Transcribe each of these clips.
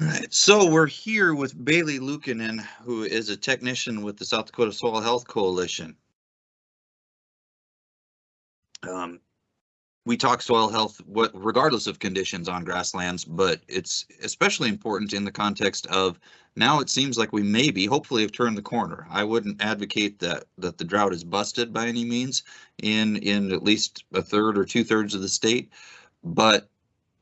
Right, so we're here with Bailey Lukanen, who is a technician with the South Dakota Soil Health Coalition. Um, we talk soil health what regardless of conditions on grasslands, but it's especially important in the context of now it seems like we maybe hopefully have turned the corner. I wouldn't advocate that that the drought is busted by any means in in at least a third or two thirds of the state, but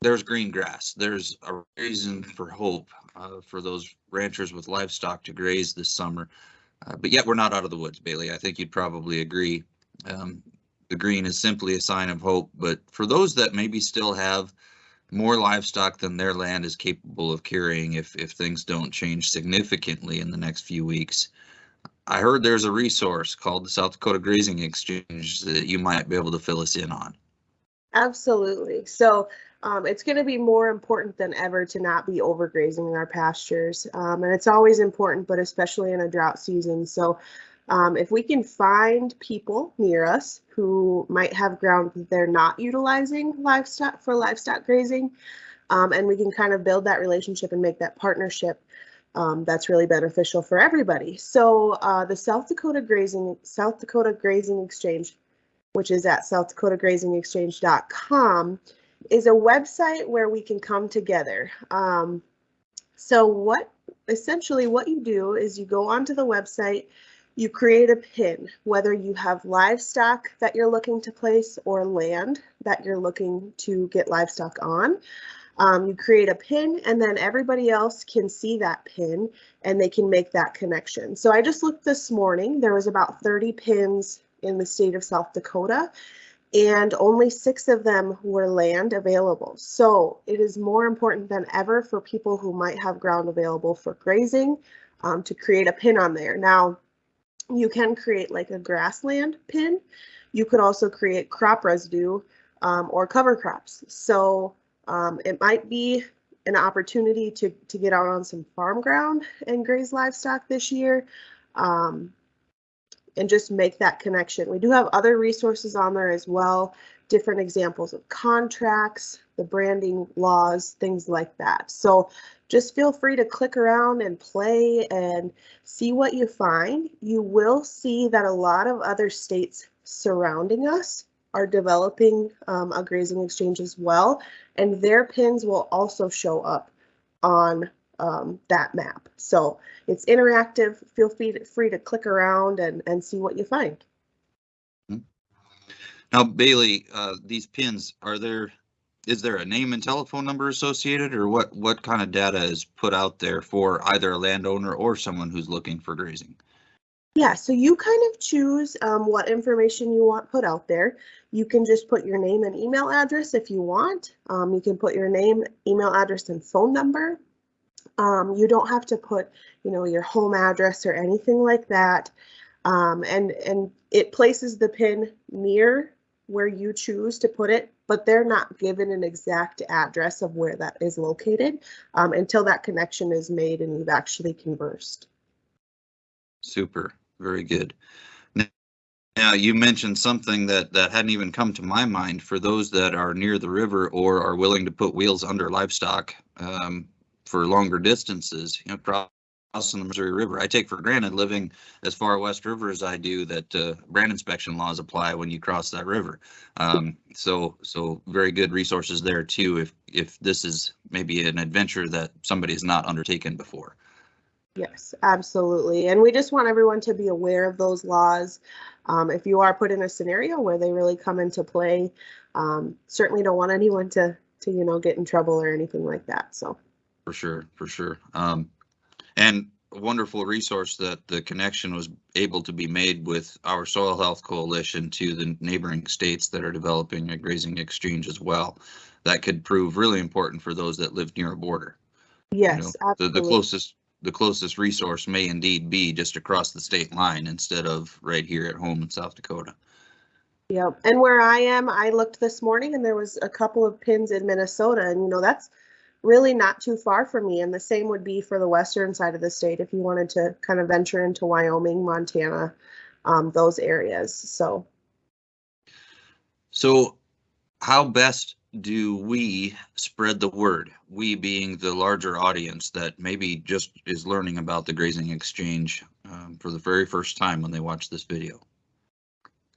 there's green grass. There's a reason for hope uh, for those ranchers with livestock to graze this summer. Uh, but yet we're not out of the woods, Bailey. I think you'd probably agree. Um, the green is simply a sign of hope. But for those that maybe still have more livestock than their land is capable of carrying if, if things don't change significantly in the next few weeks, I heard there's a resource called the South Dakota Grazing Exchange that you might be able to fill us in on. Absolutely. So um, it's going to be more important than ever to not be overgrazing in our pastures. Um, and it's always important, but especially in a drought season. So um, if we can find people near us who might have ground that they're not utilizing livestock for livestock grazing, um, and we can kind of build that relationship and make that partnership, um, that's really beneficial for everybody. So uh, the South Dakota Grazing South Dakota Grazing Exchange, which is at southdakotagrazingexchange.com, is a website where we can come together. Um, so what essentially what you do is you go onto the website you create a pin, whether you have livestock that you're looking to place or land that you're looking to get livestock on. Um, you create a pin and then everybody else can see that pin and they can make that connection. So I just looked this morning, there was about 30 pins in the state of South Dakota and only six of them were land available. So it is more important than ever for people who might have ground available for grazing um, to create a pin on there. Now, you can create like a grassland pin. You could also create crop residue um, or cover crops. So um, it might be an opportunity to, to get out on some farm ground and graze livestock this year um, and just make that connection. We do have other resources on there as well, different examples of contracts, the branding laws, things like that. So just feel free to click around and play and see what you find. You will see that a lot of other states surrounding us are developing um, a grazing exchange as well, and their pins will also show up on um, that map. So it's interactive. Feel free to, free to click around and, and see what you find. Hmm. Now, Bailey, uh, these pins, are there is there a name and telephone number associated or what what kind of data is put out there for either a landowner or someone who's looking for grazing yeah so you kind of choose um, what information you want put out there you can just put your name and email address if you want um, you can put your name email address and phone number um, you don't have to put you know your home address or anything like that um, and and it places the pin near where you choose to put it, but they're not given an exact address of where that is located um, until that connection is made and you've actually conversed. Super, very good. Now you mentioned something that that hadn't even come to my mind for those that are near the river or are willing to put wheels under livestock um, for longer distances. You know, in the Missouri River. I take for granted living as far west river as I do that uh, brand inspection laws apply when you cross that river. Um, so so very good resources there too. If if this is maybe an adventure that somebody has not undertaken before. Yes, absolutely. And we just want everyone to be aware of those laws. Um, if you are put in a scenario where they really come into play, um, certainly don't want anyone to to you know get in trouble or anything like that. So. For sure, for sure. Um, and a wonderful resource that the connection was able to be made with our soil health coalition to the neighboring states that are developing a grazing exchange as well. That could prove really important for those that live near a border. Yes, you know, the, the closest the closest resource may indeed be just across the state line instead of right here at home in South Dakota. Yep, and where I am, I looked this morning and there was a couple of pins in Minnesota, and you know that's really not too far from me. And the same would be for the western side of the state if you wanted to kind of venture into Wyoming, Montana, um, those areas. So. So how best do we spread the word? We being the larger audience that maybe just is learning about the grazing exchange um, for the very first time when they watch this video.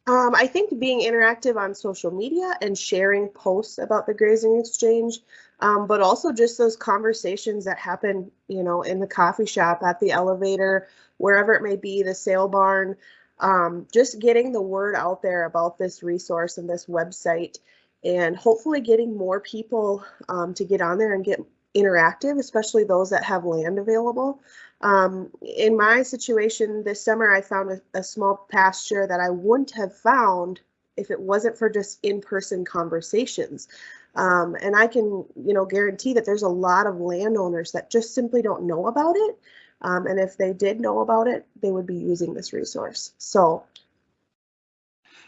Um, I think being interactive on social media and sharing posts about the grazing exchange, um, but also just those conversations that happen, you know, in the coffee shop, at the elevator, wherever it may be, the sale barn, um, just getting the word out there about this resource and this website and hopefully getting more people um, to get on there and get interactive, especially those that have land available. Um, in my situation this summer, I found a, a small pasture that I wouldn't have found if it wasn't for just in-person conversations. Um, and I can, you know, guarantee that there's a lot of landowners that just simply don't know about it. Um, and if they did know about it, they would be using this resource. So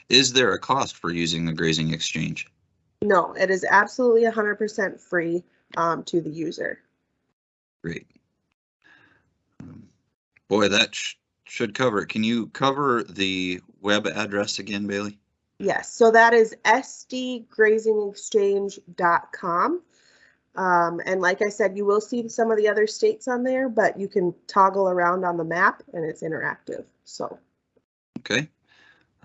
Is there a cost for using the grazing exchange? no, it is absolutely 100% free um, to the user. Great. Boy, that sh- should cover it. Can you cover the web address again, Bailey? Yes, so that is sdgrazingexchange.com. Um, and like I said, you will see some of the other states on there, but you can toggle around on the map and it's interactive. So Okay.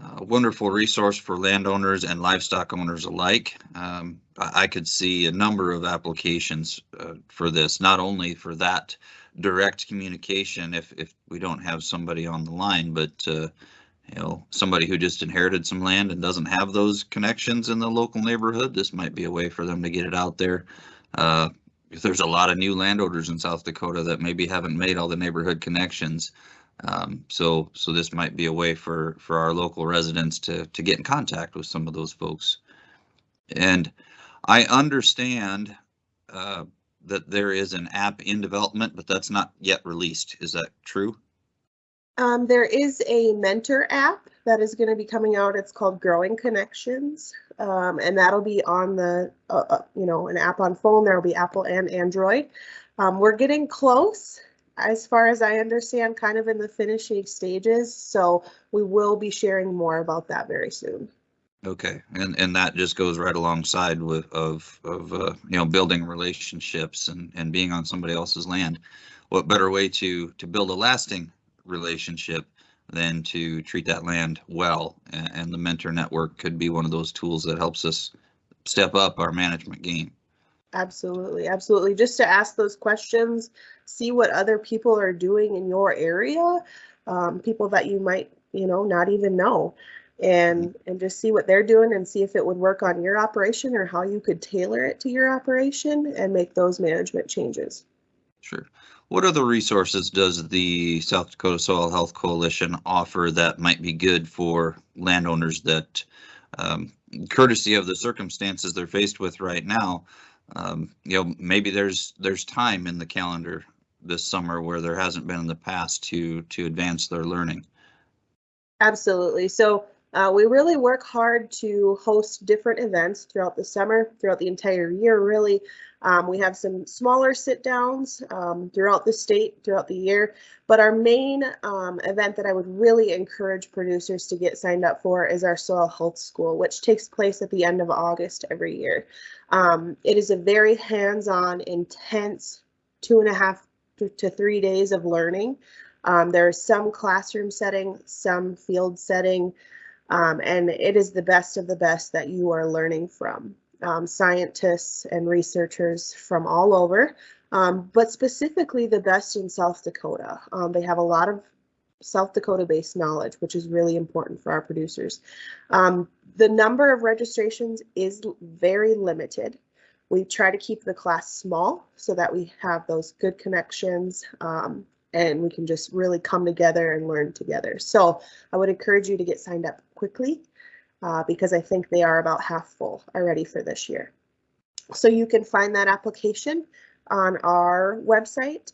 Uh, wonderful resource for landowners and livestock owners alike. Um, I, I could see a number of applications uh, for this, not only for that direct communication if, if we don't have somebody on the line, but uh, you know, somebody who just inherited some land and doesn't have those connections in the local neighborhood, this might be a way for them to get it out there. Uh, if there's a lot of new landowners in South Dakota that maybe haven't made all the neighborhood connections, um, so, so this might be a way for, for our local residents to, to get in contact with some of those folks. And I understand, uh, that there is an app in development, but that's not yet released. Is that true? um, there is a mentor app that is going to be coming out. It's called Growing Connections. Um, and that'll be on the, uh, uh, you know, an app on phone. There will be Apple and Android. Um, we're getting close. as far as I understand, kind of in the finishing stages. So we will be sharing more about that very soon. Okay, and, and that just goes right alongside with, of, of, uh, you know, building relationships and, and being on somebody else's land. What better way to, to build a lasting relationship than to treat that land well? And, and the mentor network could be one of those tools that helps us step up our management game. Absolutely, absolutely. Just to ask those questions, see what other people are doing in your area, um, people that you might, you know, not even know. And and just see what they're doing and see if it would work on your operation or how you could tailor it to your operation and make those management changes. Sure. What other resources does the South Dakota Soil Health Coalition offer that might be good for landowners that, um, courtesy of the circumstances they're faced with right now, um, you know, maybe there's, there's time in the calendar this summer where there hasn't been in the past to, to advance their learning. Absolutely. So uh, we really work hard to host different events throughout the summer, throughout the entire year, really. Um, we have some smaller sit downs um, throughout the state, throughout the year. But our main um, event that I would really encourage producers to get signed up for is our Soil Health School, which takes place at the end of August every year. Um, it is a very hands on, intense two and a half to three days of learning. Um, there is some classroom setting, some field setting. Um, and it is the best of the best that you are learning from. Um, scientists and researchers from all over, um, but specifically the best in South Dakota. Um, they have a lot of South Dakota based knowledge, which is really important for our producers. Um, the number of registrations is very limited. We try to keep the class small so that we have those good connections um, and we can just really come together and learn together. So I would encourage you to get signed up quickly uh, because I think they are about half full already for this year. So you can find that application on our website,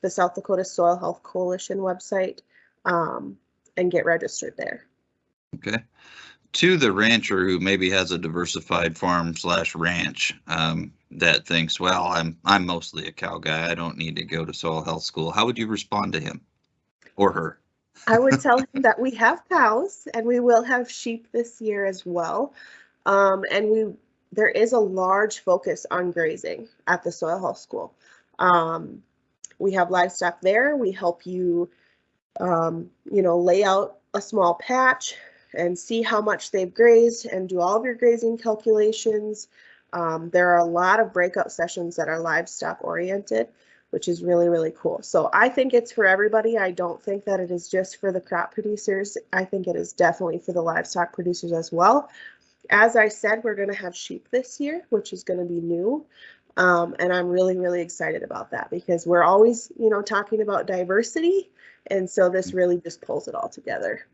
the South Dakota Soil Health Coalition website, um, and get registered there. Okay. To the rancher who maybe has a diversified farm slash ranch, um, that thinks, well, I'm, I'm mostly a cow guy. I don't need to go to soil health school. How would you respond to him or her? I would tell him that we have cows and we will have sheep this year as well. Um, and we there is a large focus on grazing at the soil health school. Um, we have livestock there. We help you, um, you know, lay out a small patch and see how much they've grazed and do all of your grazing calculations. Um, there are a lot of breakout sessions that are livestock oriented, which is really, really cool. So I think it's for everybody. I don't think that it is just for the crop producers. I think it is definitely for the livestock producers as well. As I said, we're going to have sheep this year, which is going to be new. Um, and I'm really, really excited about that because we're always, you know, talking about diversity. And so this really just pulls it all together.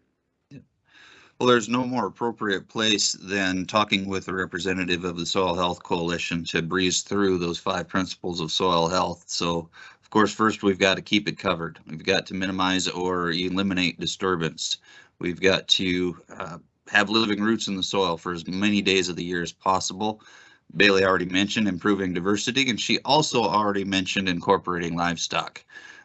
Well, there's no more appropriate place than talking with a representative of the Soil Health Coalition to breeze through those five principles of soil health. So, of course, first we've got to keep it covered. We've got to minimize or eliminate disturbance. We've got to uh, have living roots in the soil for as many days of the year as possible. Bailey already mentioned improving diversity, and she also already mentioned incorporating livestock.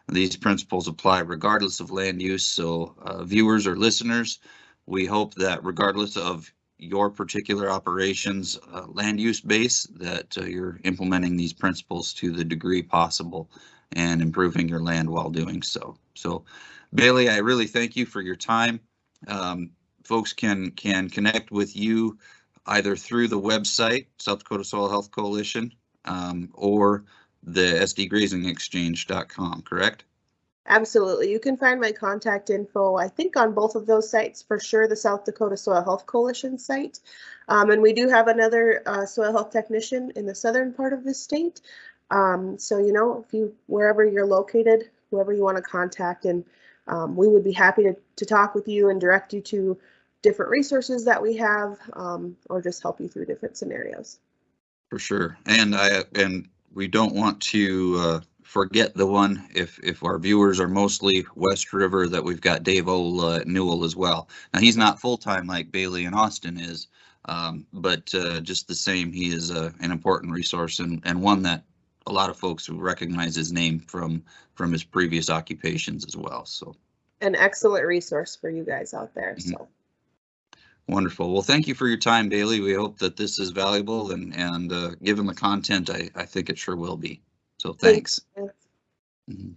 These principles apply regardless of land use, so uh, viewers or listeners, we hope that regardless of your particular operations uh, land use base, that uh, you're implementing these principles to the degree possible and improving your land while doing so. So Bailey, I really thank you for your time. Um, folks can can connect with you either through the website, South Dakota Soil Health Coalition, um, or the sdgrazingexchange.com, correct? Absolutely. You can find my contact info, I think, on both of those sites for sure, the South Dakota Soil Health Coalition site. Um, and we do have another uh, soil health technician in the southern part of the state. Um, so, you know, if you, wherever you're located, whoever you want to contact, and um, we would be happy to, to talk with you and direct you to different resources that we have um, or just help you through different scenarios. For sure. And I, and we don't want to, uh, forget the one, if, if our viewers are mostly West River, that we've got Dave Ola Newell as well. Now, he's not full-time like Bailey and Austin is, um, but, uh, just the same, he is, uh, an important resource and, and one that a lot of folks will recognize his name from, from his previous occupations as well, so. An excellent resource for you guys out there. Mhm. So Wonderful. Well, thank you for your time, Bailey. We hope that this is valuable and, and, uh, given the content, I, I think it sure will be. So thanks. Thanks. Mhm.